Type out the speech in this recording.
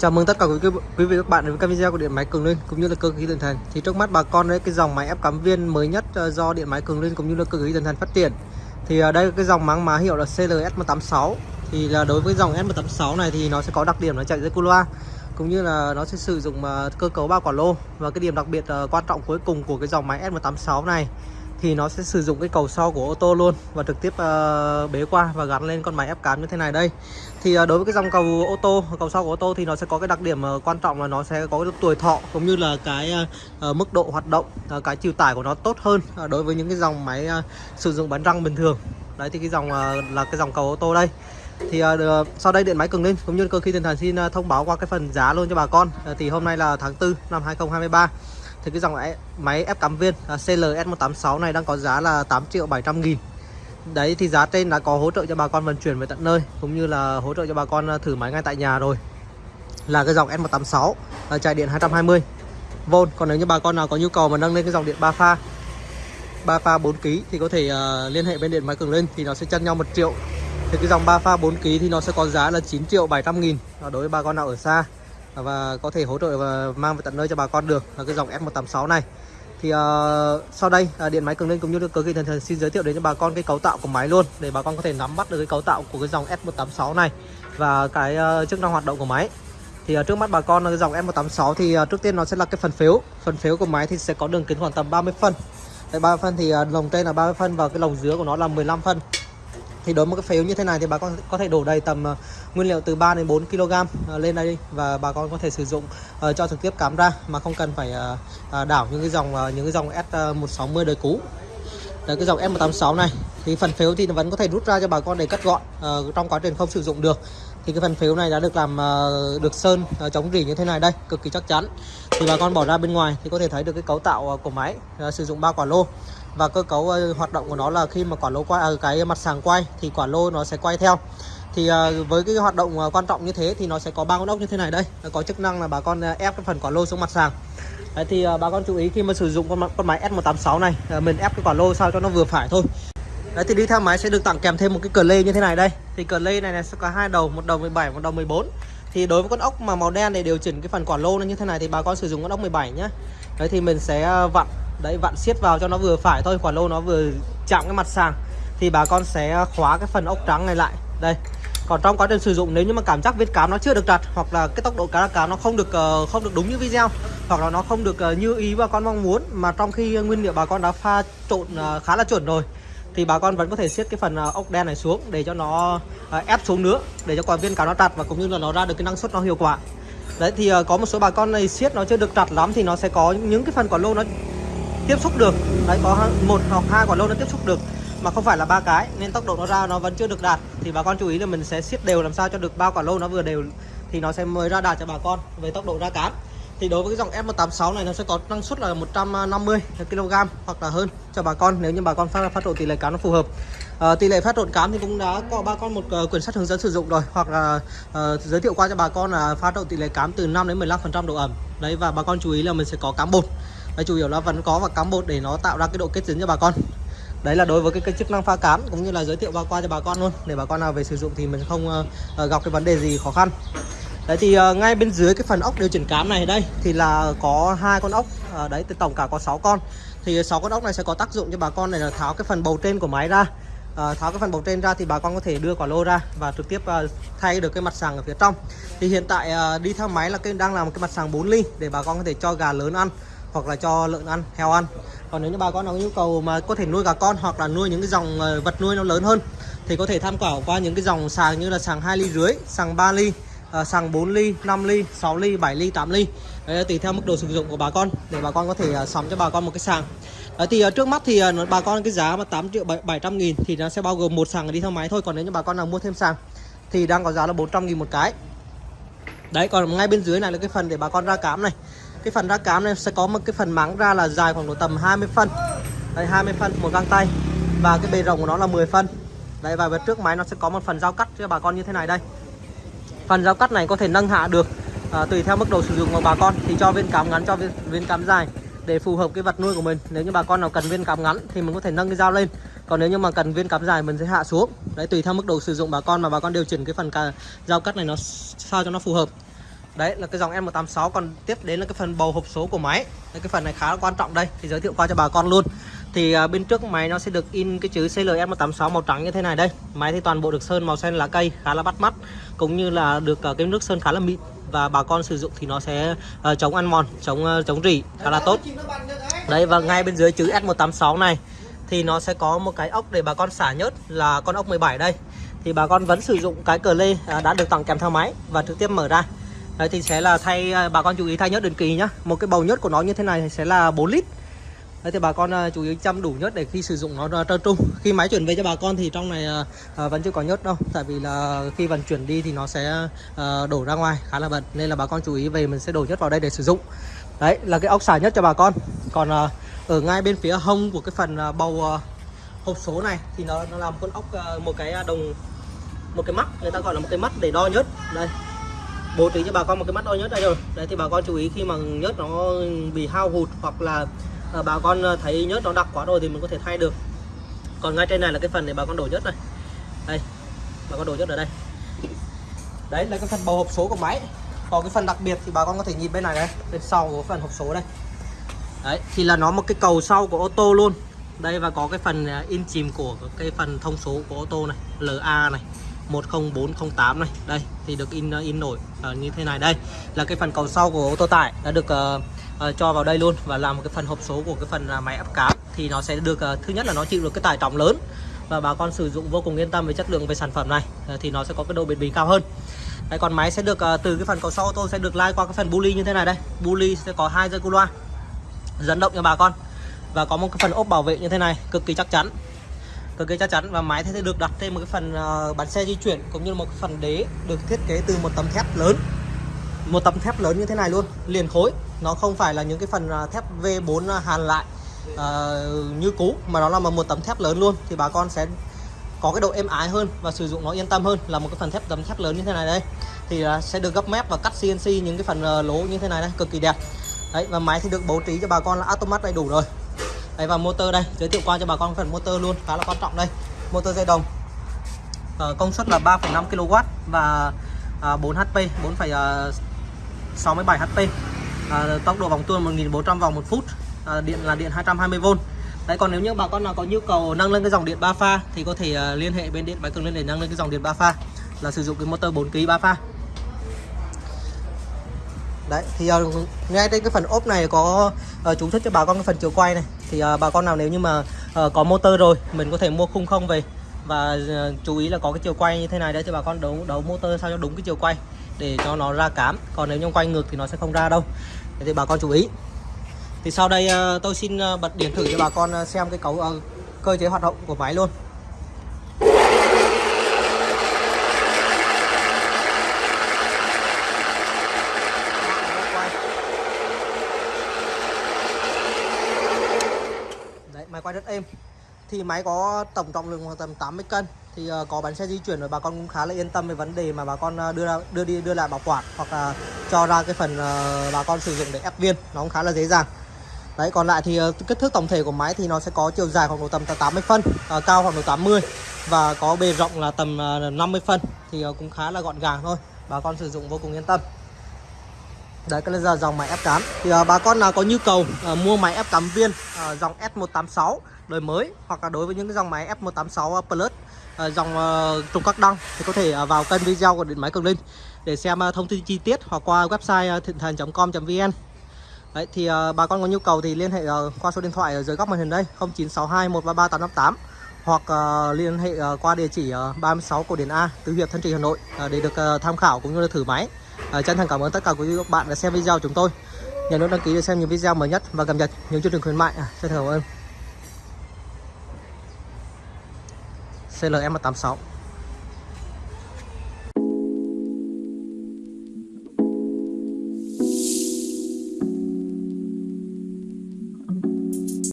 Chào mừng tất cả quý, quý vị và các bạn đến với các video của điện máy Cường Linh cũng như là cơ khí Tần Thành. Thì trước mắt bà con đấy cái dòng máy ép cắm viên mới nhất ờ, do điện máy Cường Linh cũng như là cơ khí Tần Thành phát triển. Thì ở đây cái dòng máng má hiệu là CLS186. Thì là đối với dòng S186 này thì nó sẽ có đặc điểm là chạy dưới cu loa cũng như là nó sẽ sử dụng ờ, cơ cấu ba quả lô và cái điểm đặc biệt quan trọng cuối cùng của cái dòng máy S186 này thì nó sẽ sử dụng cái cầu sau của ô tô luôn và trực tiếp uh, bế qua và gắn lên con máy ép cán như thế này đây. Thì uh, đối với cái dòng cầu ô tô cầu sau của ô tô thì nó sẽ có cái đặc điểm uh, quan trọng là nó sẽ có cái tuổi thọ cũng như là cái uh, mức độ hoạt động uh, cái chiều tải của nó tốt hơn uh, đối với những cái dòng máy uh, sử dụng bánh răng bình thường. Đấy thì cái dòng uh, là cái dòng cầu ô tô đây. Thì uh, sau đây điện máy cường lên cũng như cơ khí tiền thần xin uh, thông báo qua cái phần giá luôn cho bà con. Uh, thì hôm nay là tháng 4 năm 2023 thì cái dòng máy ép cắm viên à, CLS186 này đang có giá là 8 triệu 700 nghìn. Đấy thì giá trên đã có hỗ trợ cho bà con vận chuyển về tận nơi Cũng như là hỗ trợ cho bà con à, thử máy ngay tại nhà rồi. Là cái dòng S186 à, chạy điện 220 V Còn nếu như bà con nào có nhu cầu mà nâng lên cái dòng điện 3 pha 3 pha 4 kg thì có thể uh, liên hệ bên điện máy cường lên thì nó sẽ chân nhau 1 triệu. Thì cái dòng 3 pha 4 kg thì nó sẽ có giá là 9 triệu 700 nghìn. Đối với bà con nào ở xa và có thể hỗ trợ và mang về tận nơi cho bà con được. Là cái dòng F186 này. Thì uh, sau đây uh, điện máy cường lên cũng như được cơ khí thần thần xin giới thiệu đến cho bà con cái cấu tạo của máy luôn để bà con có thể nắm bắt được cái cấu tạo của cái dòng S186 này và cái uh, chức năng hoạt động của máy. Thì uh, trước mắt bà con là cái dòng S186 thì uh, trước tiên nó sẽ là cái phần phiếu. Phần phiếu của máy thì sẽ có đường kính khoảng tầm 30 phân. Đấy, 30 phân thì uh, lồng trên là 30 phân và cái lồng dưới của nó là 15 phân thì đối với cái phếu như thế này thì bà con có thể đổ đầy tầm ờ, nguyên liệu từ 3 đến 4 kg ờ, lên đây và bà con có thể sử dụng ờ, cho trực tiếp cắm ra mà không cần phải đảo những cái dòng những cái dòng S160 đời cũ. Đấy, cái dòng S186 này thì phần phếu thì vẫn có thể rút ra cho bà con để cắt gọn uh, trong quá trình không sử dụng được. Thì cái phần phếu này đã được làm uh, được sơn uh, chống rỉ như thế này đây cực kỳ chắc chắn. Thì bà con bỏ ra bên ngoài thì có thể thấy được cái cấu tạo uh, của máy uh, sử dụng ba quả lô và cơ cấu uh, hoạt động của nó là khi mà quả lô quay uh, ờ, cái mặt sàng quay thì quả lô nó sẽ quay theo. Thì uh, với cái hoạt động uh, quan trọng như thế thì nó sẽ có ba con ốc như thế này đây. Có chức năng là bà con uh, ép cái phần quả lô xuống mặt sàng Đấy, thì uh, bà con chú ý khi mà sử dụng con con máy S186 này uh, mình ép cái quả lô sao cho nó vừa phải thôi. Đấy thì đi theo máy sẽ được tặng kèm thêm một cái cờ lê như thế này đây. Thì cờ lê này, này sẽ có hai đầu một đầu 17 một đầu 14 thì đối với con ốc mà màu đen để điều chỉnh cái phần quả lô nó như thế này thì bà con sử dụng con ốc 17 nhé đấy thì mình sẽ vặn đấy, vặn siết vào cho nó vừa phải thôi, quả lô nó vừa chạm cái mặt sàng thì bà con sẽ khóa cái phần ốc trắng này lại. Đây. Còn trong quá trình sử dụng, nếu như mà cảm giác vết cám nó chưa được chặt, hoặc là cái tốc độ cá cám nó không được ờ, không được đúng như video, hoặc là nó không được ờ, như ý bà con mong muốn, mà trong khi nguyên liệu bà con đã pha trộn ờ, khá là chuẩn rồi, thì bà con vẫn có thể siết cái phần ốc đen này xuống để cho nó ép xuống nữa, để cho quả viên cá nó chặt và cũng như là nó ra được cái năng suất nó hiệu quả. Đấy, thì có một số bà con này siết nó chưa được chặt lắm thì nó sẽ có những cái phần quả lô nó tiếp xúc được. Đấy có một hoặc hai quả lô nó tiếp xúc được mà không phải là ba cái nên tốc độ nó ra nó vẫn chưa được đạt. Thì bà con chú ý là mình sẽ siết đều làm sao cho được ba quả lô nó vừa đều thì nó sẽ mới ra đạt cho bà con về tốc độ ra cán. Thì đối với cái dòng F186 này nó sẽ có năng suất là 150 kg hoặc là hơn cho bà con nếu như bà con phát phát trộn tỷ lệ cám nó phù hợp. À, tỷ lệ phát trộn cám thì cũng đã có bà con một uh, quyển sách hướng dẫn sử dụng rồi hoặc là uh, giới thiệu qua cho bà con là phát trộn tỷ lệ cám từ 5 đến 15 phần trăm độ ẩm. Đấy và bà con chú ý là mình sẽ có cám bột đấy, chủ yếu là vẫn có và cắm bột để nó tạo ra cái độ kết dính cho bà con. Đấy là đối với cái, cái chức năng pha cám cũng như là giới thiệu qua qua cho bà con luôn. Để bà con nào về sử dụng thì mình không uh, gặp cái vấn đề gì khó khăn. Đấy thì uh, ngay bên dưới cái phần ốc điều chỉnh cám này đây thì là có hai con ốc uh, đấy thì tổng cả có 6 con. Thì 6 con ốc này sẽ có tác dụng cho bà con này là tháo cái phần bầu trên của máy ra. Uh, tháo cái phần bầu trên ra thì bà con có thể đưa quả lô ra và trực tiếp uh, thay được cái mặt sàng ở phía trong. Thì hiện tại uh, đi theo máy là cái đang làm một cái mặt sàng 4 ly để bà con có thể cho gà lớn ăn hoặc là cho lợn ăn heo ăn. Còn nếu như bà con nào có nhu cầu mà có thể nuôi gà con hoặc là nuôi những cái dòng ờ, vật nuôi nó lớn hơn thì có thể tham khảo qua những cái dòng sàng như là sàng 2 ly rưỡi sàng 3 ly à, sàng 4 ly 5 ly 6 ly 7 ly 8 ly. Đấy, tùy theo mức độ sử dụng của bà con để bà con có thể uh, sắm cho bà con một cái sàng. Đấy, thì uh, trước mắt thì bà con cái giá mà 8 triệu 700 nghìn thì nó sẽ bao gồm một sàng đi theo máy thôi. Còn nếu như bà con nào mua thêm sàng thì đang có giá là 400 nghìn một cái. Đấy còn ngay bên dưới này là cái phần để bà con ra cám này cái phần ra cám này sẽ có một cái phần mắng ra là dài khoảng độ tầm 20 phân. Đây 20 phân một găng tay. Và cái bề rộng của nó là 10 phân. Đây và về trước máy nó sẽ có một phần dao cắt cho bà con như thế này đây. Phần dao cắt này có thể nâng hạ được à, tùy theo mức độ sử dụng của bà con. Thì cho viên cám ngắn cho viên, viên cám dài để phù hợp cái vật nuôi của mình. Nếu như bà con nào cần viên cám ngắn thì mình có thể nâng cái dao lên. Còn nếu như mà cần viên cám dài mình sẽ hạ xuống. Đấy tùy theo mức độ sử dụng bà con mà bà con điều chỉnh cái phần cả dao cắt này nó sao cho nó phù hợp đấy là cái dòng M186 còn tiếp đến là cái phần bầu hộp số của máy. Đấy, cái phần này khá là quan trọng đây thì giới thiệu qua cho bà con luôn. Thì à, bên trước máy nó sẽ được in cái chữ CLS186 màu trắng như thế này đây. Máy thì toàn bộ được sơn màu xanh lá cây khá là bắt mắt cũng như là được à, cái nước sơn khá là mịn. Và bà con sử dụng thì nó sẽ uh, chống ăn mòn chống uh, chống rỉ khá là tốt. Đấy và ngay bên dưới chữ S186 này thì nó sẽ có một cái ốc để bà con xả nhớt là con ốc 17 đây. Thì bà con vẫn sử dụng cái cờ lê à, đã được tặng kèm theo máy và trực tiếp mở ra đấy thì sẽ là thay à, bà con chú ý thay nhớt định kỳ nhá. Một cái bầu nhớt của nó như thế này sẽ là 4 lít. Đấy thì bà con à, chú ý chăm đủ nhớt để khi sử dụng nó trơn trung Khi máy chuyển về cho bà con thì trong này à, vẫn chưa có nhớt đâu. Tại vì là khi vận chuyển đi thì nó sẽ đổ ra ngoài khá là bẩn Nên là bà con chú ý về mình sẽ đổ nhớt vào đây để sử dụng. Đấy là cái ốc xả nhớt cho bà con. Còn ở ngay bên phía hông của cái phần bầu hộp số này Thì nó, nó làm con ốc một cái đồng một cái mắt. Người ta gọi là một cái mắt để đo nhớt. Đây bố trí cho bà con một cái mắt đo nhớt đây rồi. Đấy, thì bà con chú ý khi mà nhớt nó bị hao hụt hoặc là à, bà con thấy nhớt nó đặc quá rồi thì mình có thể thay được. Còn ngay trên này là cái phần để bà con đổ nhớt này. Đây, bà con đổ nhớt ở đây. Đấy, là cái phần bầu hộp số của máy. Còn cái phần đặc biệt thì bà con có thể nhìn bên này đây bên sau của phần hộp số đây. Đấy, thì là nó một cái cầu sau của ô tô luôn. Đây, và có cái phần à, in chìm của cái phần thông số của ô tô này LA này. 10408 này. Đây thì được in in nổi uh, à, như thế này. Đây là cái phần cầu sau của ô tô tải đã được uh, uh, cho vào đây luôn và làm một cái phần hộp số của cái phần uh, máy ép cám thì nó sẽ được uh, thứ nhất là nó chịu được cái tải trọng lớn và bà con sử dụng vô cùng yên tâm về chất lượng về sản phẩm này. Uh, thì nó sẽ có cái độ bền bỉ cao hơn. Đây, còn máy sẽ được uh, từ cái phần cầu sau ô tô sẽ được lai qua cái phần buli như thế này đây. Buli sẽ có hai dây cu loa dẫn động cho bà con và có một cái phần ốp bảo vệ như thế này cực kỳ chắc chắn cực kỳ chắc chắn và máy sẽ được đặt trên một cái phần bán bánh xe di chuyển cũng như một cái phần đế được thiết kế từ một tấm thép lớn. Một tấm thép lớn như thế này luôn liền khối. Nó không phải là những cái phần ờ, thép V4 ờ, hàn lại uh, như cũ mà nó là một tấm thép lớn luôn. Thì bà con sẽ có cái độ êm ái hơn và sử dụng nó yên tâm hơn là một cái phần thép tấm thép lớn như thế này đây. Thì uh, sẽ được gấp mép và cắt CNC những cái phần uh, lỗ như thế này đây cực kỳ đẹp. Đấy và máy thì được bố trí cho bà con là automat đầy đủ rồi. Đấy và motor đây giới thiệu qua cho bà con phần motor luôn khá là quan trọng đây. Motor dây đồng. À, công suất là 3,5 kW và à, 4 HP 4,67 HP à, ờ, tốc độ vòng tua 1400 vòng một phút à, điện là điện 220V Đấy còn nếu như bà con nào có nhu cầu nâng lên cái dòng điện 3 pha thì có thể uh, liên hệ bên điện máy cường lên để nâng lên cái dòng điện 3 pha là sử dụng cái motor 4 kg 3 pha. Đấy thì uh, ngay trên cái phần ốp này có uh, chú thích cho bà con cái phần chiều quay này thì uh, bà con nào nếu như mà uh, có motor rồi mình có thể mua khung không về. Và uh, chú ý là có cái chiều quay như thế này đấy cho bà con đấu đấu motor sao cho đúng cái chiều quay để cho nó ra cám. Còn nếu như quay ngược thì nó sẽ không ra đâu. Thì bà con chú ý. Thì sau đây uh, tôi xin uh, bật điện thử cho bà con uh, xem cái cấu uh, cơ chế hoạt động của máy luôn máy quay rất êm thì máy có tổng trọng lượng khoảng tầm 80 cân. Thì uh, có bánh xe di chuyển rồi bà con cũng khá là yên tâm về vấn đề mà bà con ờ, đưa ra đưa đi đưa lại bảo quản hoặc là cho ra cái phần uh, bà con sử dụng để ép viên. Nó cũng khá là dễ dàng. Đấy còn lại thì uh, kích thước tổng thể của máy thì nó sẽ có chiều dài khoảng độ tầm 80 phân uh, cao khoảng độ 80 và có bề rộng là tầm uh, 50 phân. Thì uh, cũng khá là gọn gàng thôi. Bà con sử dụng vô cùng yên tâm. Đấy cái là dòng máy ép cám Thì uh, bà con nào có nhu cầu uh, mua máy ép cắm viên uh, dòng S186 đời mới Hoặc là đối với những cái dòng máy F186 uh, Plus ờ, dòng ờ, trung các đăng Thì có thể ờ, vào kênh video của Điện Máy Cường Linh Để xem thông tin chi tiết hoặc qua website thịnh thần.com.vn Đấy thì uh, bà con có nhu cầu thì liên hệ uh, qua số điện thoại ở dưới góc màn hình đây 0962 133 858 hoặc uh, liên hệ uh, qua địa chỉ uh, 36 Cổ Điển A, Tứ Hiệp, Thân Trì, Hà Nội uh, để được uh, tham khảo cũng như là thử máy. Uh, chân thành cảm ơn tất cả quý vị các bạn đã xem video của chúng tôi. Nhớ nút đăng ký để xem những video mới nhất và cập nhật những chương trình khuyến mại. À, chân thành cảm ơn. CLM86